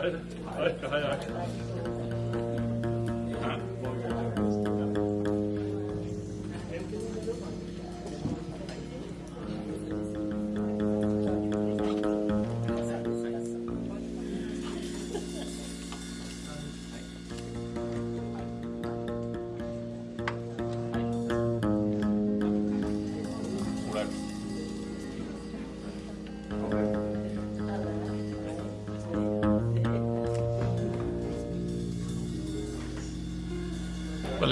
哎哎哎哎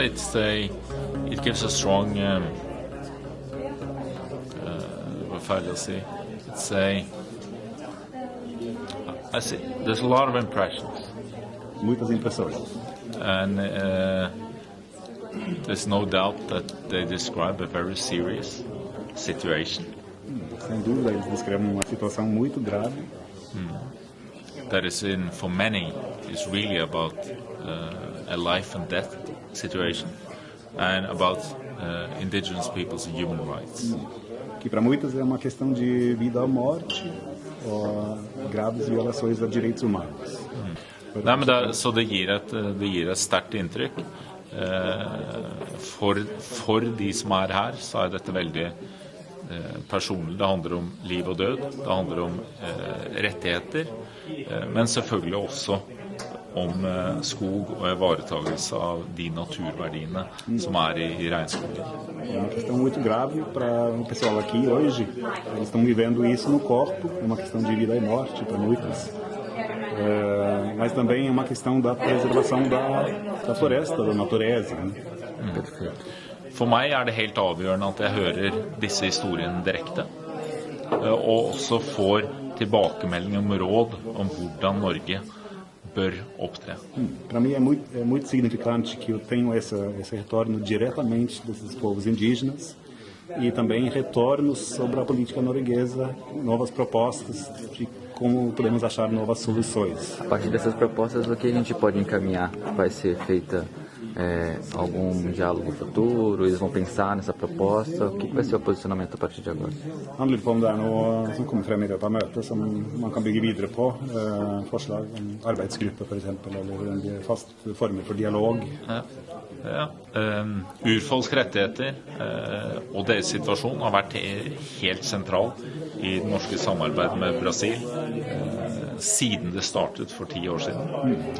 it's a, it gives a strong um, uh, vad fan jag säga? It's a, I see, there's a lot of impressions Muitas impressões. and uh, there's no doubt that they describe a very serious situation Sem dúvida, eles descrevem uma situação muito grave that is in, for many, is really about uh, a life and death situation and about uh, indigenous peoples and human rights. que para muitas é uma questão de vida ou morte, ou graves violações a direitos humanos. Nei, men det, så det gir et, det gir et sterkt inntrykk. Eh, for, for de som er her, så er dette veldig eh, personlig. Det handler om liv og død. Det handler om eh, rettigheter. Eh, men selvfølgelig også om eh, skog og ivaretagelse av de naturverdiene som er i, i regnskogen. É uma questão muito grave para o pessoal aqui hoje. Eles estão vivendo isso no corpo, é uma questão de vida e morte para muitos. É, mas também é uma questão da preservação da, da floresta, da natureza. Né? For meg er det helt avgjørende at jeg hører disse historiene direkte. eh, Og også får tilbakemelding om råd om hvordan Norge bør opptre. Para mim é muito, é muito significante que eu tenho essa, esse retorno diretamente desses povos indígenas e também retornos sobre a política norueguesa, novas propostas de como podemos achar novas soluções. A partir dessas propostas, o que a gente pode encaminhar? Vai ser feita é, algum diálogo futuro? Eles vão pensar nessa proposta? O que vai ser o posicionamento a partir de agora? Han lurer på om det er noe som kommer frem i løpet av møtet som man kan bygge videre på. Eh, forslag om arbeidsgruppe f.eks., eller en fast former for dialog. Ja. Ja. Um, urfolks rettigheter uh, og deres situasjon har vært helt sentral i det norske samarbeidet med Brasil eh, siden det startet for ti år siden.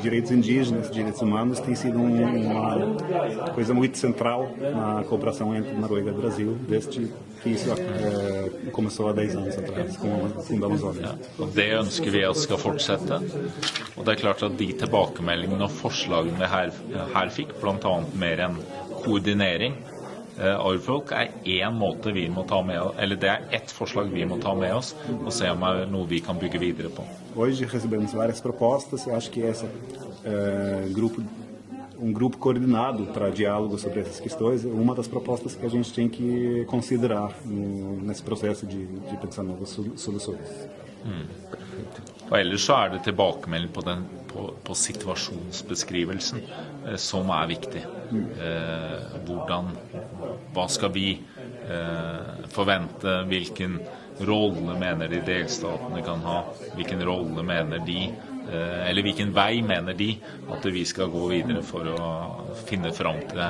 Direitos indígenas, direitos humanos tem sido um- uma coisa muito central na cooperação entre Noruega e Brasil, desde que isso eh, começou há 10 anos atrás, com fundamos ONU. Ja, og Det ønsker vi at skal fortsette. Og det er klart at De tilbakemeldingene og forslagene vi her, her fikk, bl.a. mer enn koordinering eh, av urfolk, er én måte vi må ta med eller det er ett forslag vi må ta med oss og se om det er noe vi kan bygge videre på. Hoje recebemos várias propostas, eu acho que essa eh, grupo um grupo coordenado para diálogo sobre essas questões é uma das propostas que a gente tem que considerar no, nesse processo de, de pensar novas sol- soluções. Og Ellers så er det tilbakemelding på, den, på, på situasjonsbeskrivelsen eh, som er viktig. Eh, hvordan Hva skal vi eh, forvente? Hvilken rolle mener de delstatene kan ha? Hvilken rolle mener de eh, Eller hvilken vei mener de at vi skal gå videre for å finne fram til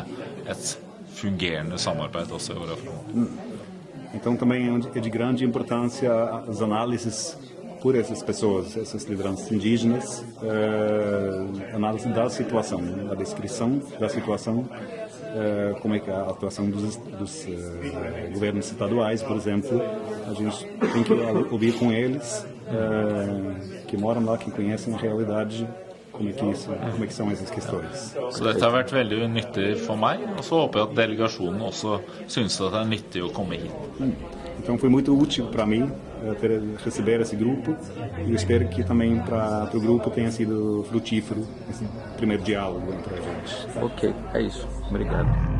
et fungerende samarbeid også i åra framover? Então também é de grande importância as análises por essas pessoas, essas lideranças indígenas, eh, análise da situação, a descrição da situação, eh, como é que é a atuação dos, dos eh, governos estaduais, por exemplo, a gente tem que ouvir com eles que moram lá, que conhecem a realidade, como é que isso, como é que são essas questões. Så dette har vært veldig nyttig for meg, og så håper jeg at delegasjonen også synes at det er nyttig å komme hit. Então foi muito útil para mim eh, ter, receber esse grupo e eu espero que também para o grupo tenha sido frutífero esse primeiro diálogo entre a gente. Ok, é isso. Obrigado.